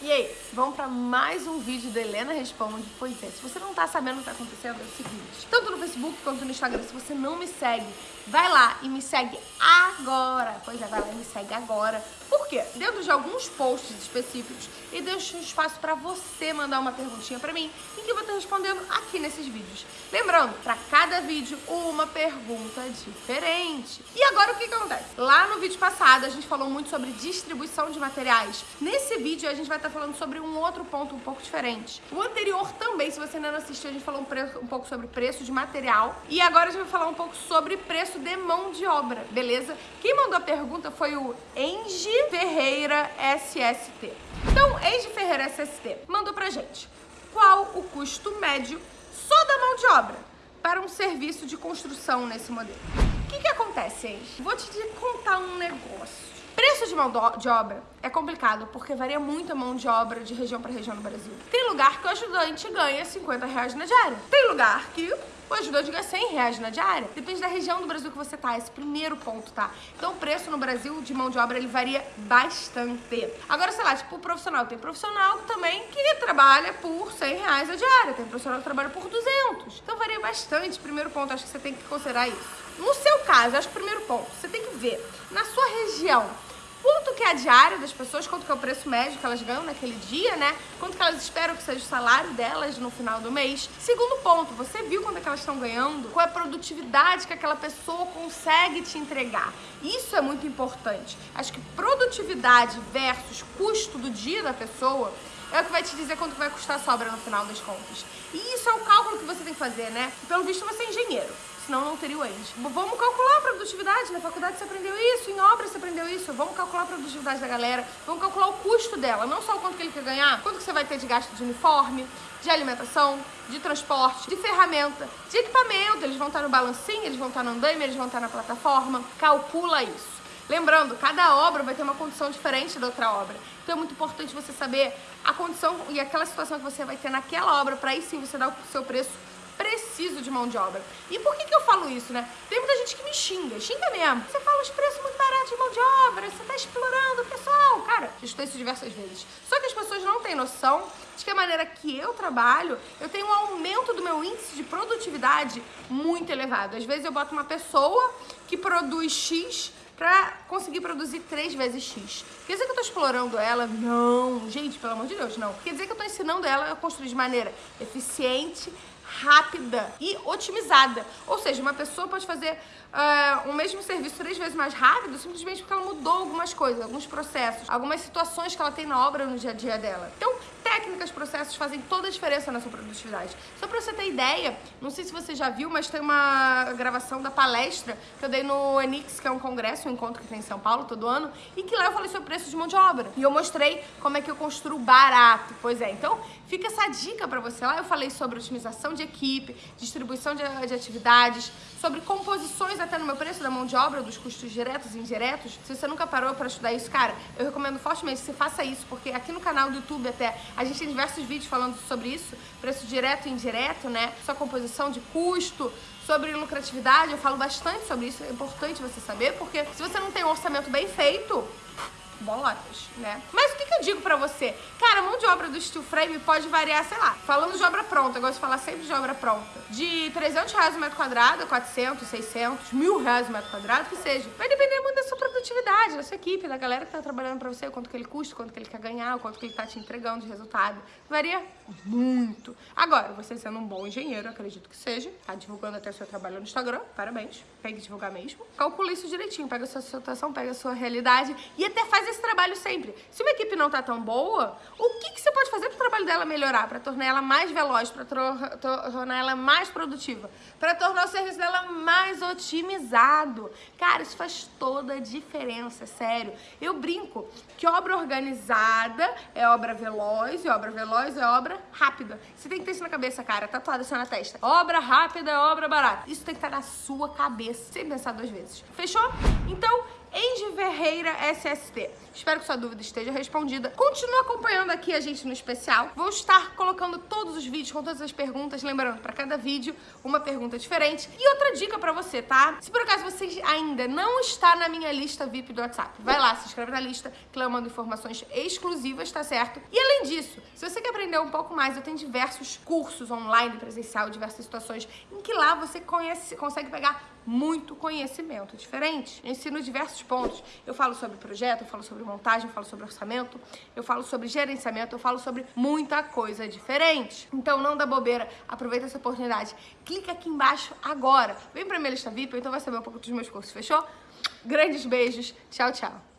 E aí, vamos para mais um vídeo da Helena Responde? Pois é, se você não tá sabendo o que tá acontecendo, é o seguinte. Tanto no Facebook quanto no Instagram, se você não me segue, vai lá e me segue agora. Pois é, vai lá e me segue agora. Por quê? Dentro de alguns posts específicos e deixo um espaço para você mandar uma perguntinha para mim e que eu vou estar respondendo aqui nesses vídeos. Lembrando, para cada vídeo, uma pergunta diferente. E agora o que, que acontece? Lá no vídeo passado, a gente falou muito sobre distribuição de materiais. Nesse vídeo, a gente vai estar falando sobre um outro ponto um pouco diferente. O anterior também, se você ainda não assistiu, a gente falou um, preço, um pouco sobre preço de material. E agora a gente vai falar um pouco sobre preço de mão de obra, beleza? Quem mandou a pergunta foi o Engie Ferreira SST. Então, Engie Ferreira SST mandou pra gente qual o custo médio só da mão de obra para um serviço de construção nesse modelo. O que, que acontece, Engie? Vou te contar um negócio. Preço de mão de obra é complicado porque varia muito a mão de obra de região para região no Brasil. Tem lugar que o ajudante ganha 50 reais na diária. Tem lugar que o ajudante ganha 100 reais na diária. Depende da região do Brasil que você tá, esse primeiro ponto, tá? Então o preço no Brasil de mão de obra, ele varia bastante. Agora, sei lá, tipo, o profissional. Tem profissional também que trabalha por 100 reais a diária. Tem profissional que trabalha por 200. Então varia bastante. Primeiro ponto, acho que você tem que considerar isso. No seu caso, acho que primeiro ponto, você tem que ver na sua região quanto que é a diária das pessoas, quanto que é o preço médio que elas ganham naquele dia, né? Quanto que elas esperam que seja o salário delas no final do mês. Segundo ponto, você viu quanto é que elas estão ganhando? Qual é a produtividade que aquela pessoa consegue te entregar? Isso é muito importante. Acho que produtividade versus custo do dia da pessoa é o que vai te dizer quanto vai custar a sobra no final das contas. E isso é o cálculo que você tem que fazer, né? Pelo visto, você é engenheiro senão não teria o END. Vamos calcular a produtividade, na faculdade você aprendeu isso, em obra você aprendeu isso, vamos calcular a produtividade da galera, vamos calcular o custo dela, não só o quanto que ele quer ganhar, quanto que você vai ter de gasto de uniforme, de alimentação, de transporte, de ferramenta, de equipamento, eles vão estar no balancinho, eles vão estar no andaime, eles vão estar na plataforma, calcula isso. Lembrando, cada obra vai ter uma condição diferente da outra obra. Então é muito importante você saber a condição e aquela situação que você vai ter naquela obra para aí sim você dar o seu preço preciso de mão de obra. E por que, que eu falo isso, né? Tem muita gente que me xinga, xinga mesmo. Você fala os preços muito baratos de mão de obra, você tá explorando o pessoal. Cara, já estou isso diversas vezes. Só que as pessoas não têm noção de que a maneira que eu trabalho, eu tenho um aumento do meu índice de produtividade muito elevado. Às vezes eu boto uma pessoa que produz X pra conseguir produzir três vezes X. Quer dizer que eu tô explorando ela? Não. Gente, pelo amor de Deus, não. Quer dizer que eu tô ensinando ela a construir de maneira eficiente, rápida e otimizada. Ou seja, uma pessoa pode fazer uh, o mesmo serviço três vezes mais rápido simplesmente porque ela mudou algumas coisas, alguns processos, algumas situações que ela tem na obra no dia a dia dela. Então, técnicas, processos fazem toda a diferença na sua produtividade. Só pra você ter ideia, não sei se você já viu, mas tem uma gravação da palestra que eu dei no Enix, que é um congresso, um encontro que tem em São Paulo todo ano, e que lá eu falei sobre preço de mão de obra. E eu mostrei como é que eu construo barato. Pois é, então fica essa dica pra você. Lá eu falei sobre otimização de equipe, distribuição de, de atividades, sobre composições até no meu preço da mão de obra, dos custos diretos e indiretos. Se você nunca parou para estudar isso, cara, eu recomendo fortemente que você faça isso, porque aqui no canal do YouTube até a gente tem diversos vídeos falando sobre isso, preço direto e indireto, né? Sua composição de custo, sobre lucratividade, eu falo bastante sobre isso, é importante você saber, porque se você não tem um orçamento bem feito, bolotas, né? Mas o que, que eu digo pra você? Cara, a mão de obra do steel frame pode variar, sei lá, falando de obra pronta, eu gosto de falar sempre de obra pronta, de 300 reais o metro quadrado, 400, 600, mil reais o metro quadrado, que seja. Vai depender muito da sua produtividade, da sua equipe, da galera que tá trabalhando pra você, quanto que ele custa, quanto que ele quer ganhar, quanto que ele tá te entregando de resultado. Varia muito. Agora, você sendo um bom engenheiro, acredito que seja, tá divulgando até o seu trabalho no Instagram, parabéns, pegue divulgar mesmo. Calcula isso direitinho, pega a sua situação, pega a sua realidade e até faz esse trabalho sempre. Se uma equipe não tá tão boa, o que, que você pode fazer para o trabalho dela melhorar? Para tornar ela mais veloz, para tornar ela mais produtiva, para tornar o serviço dela mais otimizado. Cara, isso faz toda a diferença, sério. Eu brinco que obra organizada é obra veloz e obra veloz é obra rápida. Você tem que ter isso na cabeça, cara, tatuado assim na testa. Obra rápida é obra barata. Isso tem que estar na sua cabeça, sem pensar duas vezes. Fechou? Então, Ferreira SST. Espero que sua dúvida esteja respondida. Continua acompanhando aqui a gente no especial. Vou estar colocando todos os vídeos com todas as perguntas, lembrando, para cada vídeo uma pergunta diferente. E outra dica para você, tá? Se por acaso você ainda não está na minha lista VIP do WhatsApp, vai lá, se inscreve na lista, que lá eu mando informações exclusivas, tá certo? E além disso, se você quer aprender um pouco mais, eu tenho diversos cursos online, presencial, diversas situações, em que lá você conhece, consegue pegar muito conhecimento diferente. Eu ensino diversos pontos. Eu falo sobre projeto, eu falo sobre montagem, eu falo sobre orçamento, eu falo sobre gerenciamento, eu falo sobre muita coisa diferente. Então não dá bobeira, aproveita essa oportunidade. Clica aqui embaixo agora. Vem pra minha lista VIP, então vai saber um pouco dos meus cursos, fechou? Grandes beijos, tchau, tchau.